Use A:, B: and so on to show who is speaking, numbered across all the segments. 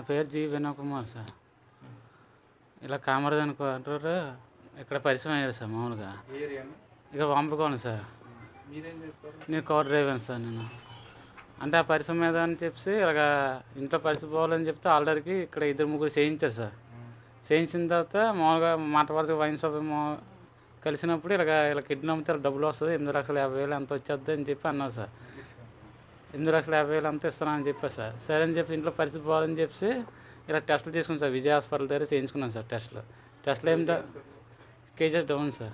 A: పేరు G Vinod Kumar sir. ఇలా కామరాజ్ అనుకో అంటారు. ఇక్కడ పరిచయం అయ్యారు సార్ మామూలుగా? ఇక పంపుకోండి సార్. నేను కార్ డ్రైవర్ సార్ నేను. అంటే ఆ పరిశ్రమ మీద అని చెప్పి ఇలాగ ఇంట్లో పరిస్థితి పోవాలని చెప్తే ఆల్రెడీకి ఇక్కడ ఇద్దరు ముగ్గురు చేయించారు సార్. చేయించిన తర్వాత మామూలుగా మాట వరకు వైన్ షాప్ కలిసినప్పుడు ఇలాగ ఇలా కిడ్నీ అమ్మితే డబ్బులు వస్తుంది ఎనిమిది లక్షల యాభై వేలు ఎంత వచ్చేద్ది అని చెప్పి అన్నారు సార్. ఎనిమిది లక్షల యాభై వేలు అంత ఇస్తానని చెప్పారు సార్. సరే అని చెప్పి ఇంట్లో పరిస్థితి పోవాలని చెప్పి ఇలా టెస్టులు చేసుకున్నాను సార్. విజయ హాస్పిటల్ దగ్గర చేయించుకున్నాను సార్ టెస్టులు. టెస్టులు ఏం కేజెస్ డౌన్ సార్.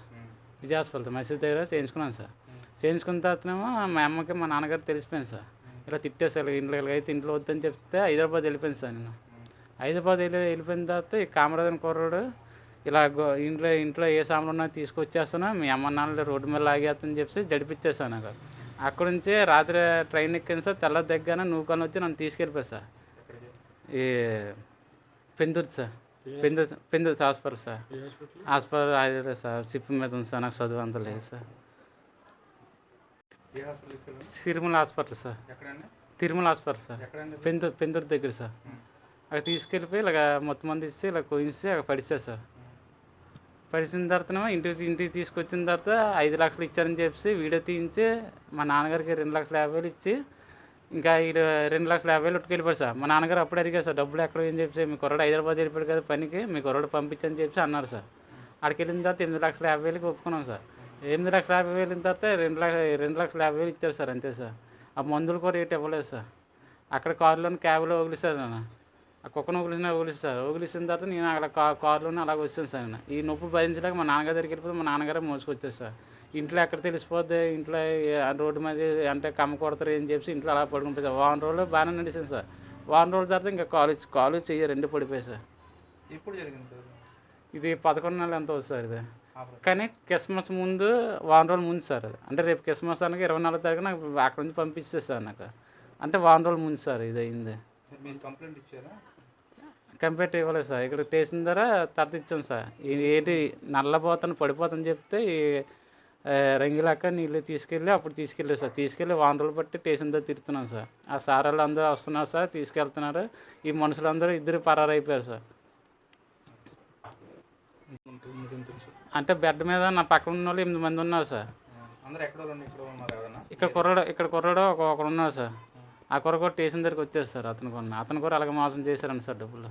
A: విజయ హాస్పిటల్ మసీద్ దగ్గర చేయించుకున్నాను సార్. చేయించుకున్న తర్వాతనేమో మా అమ్మకి మా నాన్నగారు తెలిసిపోయింది సార్. ఇలా తిట్టేసారు ఇంట్లో ఇలాగైతే ఇంట్లో వద్దని చెప్తే హైదరాబాద్ వెళ్ళిపోయింది సార్ నేను. హైదరాబాద్ వెళ్ళి వెళ్ళిపోయిన తర్వాత ఈ కామరాజన్ కుర్రాడు ఇలా గో- ఇంట్లో ఇంట్లో ఏ సామాన్లు ఉన్నా తీసుకొచ్చేస్తాను మీ అమ్మ నాన్నలు రోడ్డు మీద లాగేస్తని చెప్పి జడిపించేసాను నాకు. అక్కడ నుంచి రాత్రి ట్రైన్ ఎక్కిన సార్. తెల్ల దగ్గర నూకొని వచ్చి నన్ను తీసుకెళ్ళిపోయి సార్. ఈ Pendurthi sir. Pendurthi Pendurthi hospital sir. Hospital? అదే సార్. చిప్పు మీద ఉంది సార్. నాకు చదువు అంత లేదు sir. Tirumala hospital sir. Tirumala hospital sir. పెందు Pendurthi దగ్గర సార్. అక్కడ తీసుకెళ్ళిపోయి ఇలాగ మొత్తం మంది ఇచ్చి ఇలా కోయించి అక్కడ పడిచారు సార్. పడిచిన తర్వాత ఇంటికి ఇంటికి తీసుకొచ్చిన తర్వాత ఐదు లక్షలు ఇచ్చారని చెప్పి వీడియో తీయించి మా నాన్నగారికి రెండు లక్షల యాభై వేలు ఇచ్చి ఇంకా వీడు రెండు లక్షల యాభై వేలు ఉట్టుకెళ్ళిపోయాడు సార్. మా నాన్నగారు అప్పుడు అడిగారు సార్ డబ్బులు ఎక్కడ ఏం చెప్పి మీ కుర్రాడు హైదరాబాద్ వెళ్ళిపోయాడు కదా పనికి మీ కుర్రాడు పంపించని చెప్పి అన్నారు సార్. అక్కడికి వెళ్ళిన తర్వాత ఎనిమిది లక్షల యాభై వేలకి ఒప్పుకున్నాం సార్. ఎనిమిది లక్షల యాభై వేలు తర్వాత రెండు లక్ష రెండు లక్షల యాభై వేలు ఇచ్చారు సార్ అంతే సార్. ఆ మందులు కూడా రేట్ ఇవ్వలేదు సార్. అక్కడ కారులోని క్యాబ్లో వదిలిస్తారు నన్ను. ఆ కుక్కను వదిలిసిన వదిలిస్తారు. వదిలిసిన తర్వాత నేను అక్కడ కా కారులోనే అలాగ వచ్చాను సార్ నేను. ఈ నొప్పి భరించలేక మా నాన్నగారి దగ్గరికి వెళ్ళిపోతే మా నాన్నగారే మోసుకొచ్చారు సార్. ఇంట్లో ఎక్కడ తెలిసిపోద్ది? ఇంట్లో ఏ- రోడ్డు మీద అంటే కమ్మ కొడతారు అని చెప్పి ఇంట్లో అలా పడుకుని సార్. వారం రోజులు బాగానే నడిచింది సార్. వారం రోజుల తర్వాత ఇంకా కాలేజ్ కాలేజ్ చెయ్యి రెండు పడిపోయాయి సార్.
B: ఎప్పుడు జరిగింది సార్?
A: ఇది పదకొండు నెలలు ఎంత అవుతుంది సార్ ఇది? కానీ క్రిస్మస్ ముందు వారం రోజుల ముందు సార్ అది. అంటే రేపు క్రిస్మస్ అనగా ఇరవై నాలుగు తారీఖు నాకు అక్కడ నుంచి పంపించేది సార్ నాకు. అంటే వారం రోజుల ముందు సార్ ఇది అయింది.
B: మీరు కంప్లైంట్ ఇచ్చారా?
A: కంప్లీట్ ఇవ్వలేదు సార్. ఇక్కడ స్టేషన్ ద్వారా తర్వాత ఇచ్చాం సార్ ఏంటి నల్లబోతాను పడిపోతాను చెప్తే రంగిలాక నీళ్ళు తీసుకెళ్ళి అప్పుడు తీసుకెళ్ళారు సార్. తీసుకెళ్ళి వారం రోజులు బట్టి స్టేషన్ దగ్గర తిరుగుతున్నాం సార్. ఆ సార్ వాళ్ళు అందరూ వస్తున్నారు సార్ తీసుకెళ్తున్నారు. ఈ మనుషులందరూ ఇద్దరు పరారు అయిపోయారు సార్ అంటే బెడ్ మీద నా పక్కన ఉన్న వాళ్ళు ఎనిమిది మంది ఉన్నారు సార్.
B: ఇక్కడ ఉన్నారు
A: కుర్రాడు ఇక్కడ కుర్రాడు ఒక ఒకడు ఉన్నాడు సార్. ఆ కొరకు కూడా స్టేషన్ దగ్గరికి వచ్చేస్తారు సార్ అతను కూడా. అతను కూడా అలాగే మోసం చేశారండి సార్ డబ్బులు.